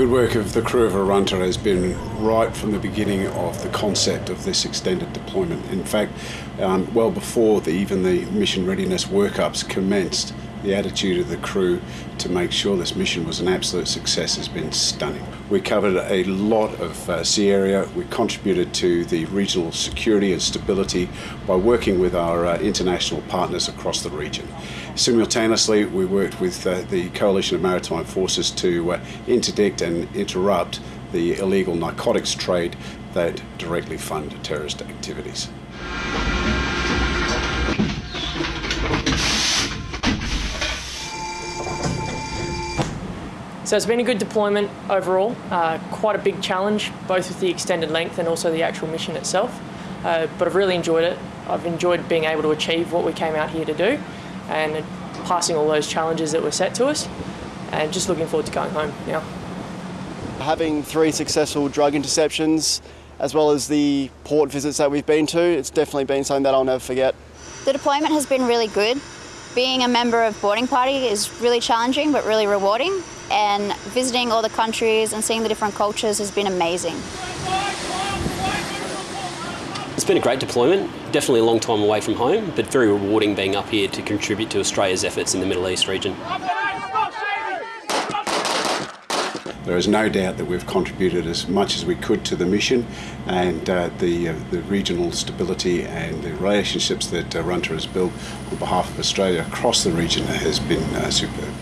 good work of the crew of Arunta has been right from the beginning of the concept of this extended deployment. In fact, um, well before the, even the mission readiness workups commenced, the attitude of the crew to make sure this mission was an absolute success has been stunning. We covered a lot of uh, sea area. We contributed to the regional security and stability by working with our uh, international partners across the region. Simultaneously, we worked with uh, the Coalition of Maritime Forces to uh, interdict and interrupt the illegal narcotics trade that directly fund terrorist activities. So it's been a good deployment overall, uh, quite a big challenge, both with the extended length and also the actual mission itself. Uh, but I've really enjoyed it. I've enjoyed being able to achieve what we came out here to do and passing all those challenges that were set to us and just looking forward to going home now. Having three successful drug interceptions as well as the port visits that we've been to, it's definitely been something that I'll never forget. The deployment has been really good. Being a member of boarding party is really challenging but really rewarding and visiting all the countries and seeing the different cultures has been amazing. It's been a great deployment, definitely a long time away from home, but very rewarding being up here to contribute to Australia's efforts in the Middle East region. There is no doubt that we've contributed as much as we could to the mission and uh, the, uh, the regional stability and the relationships that uh, Arunta has built on behalf of Australia across the region has been uh, superb.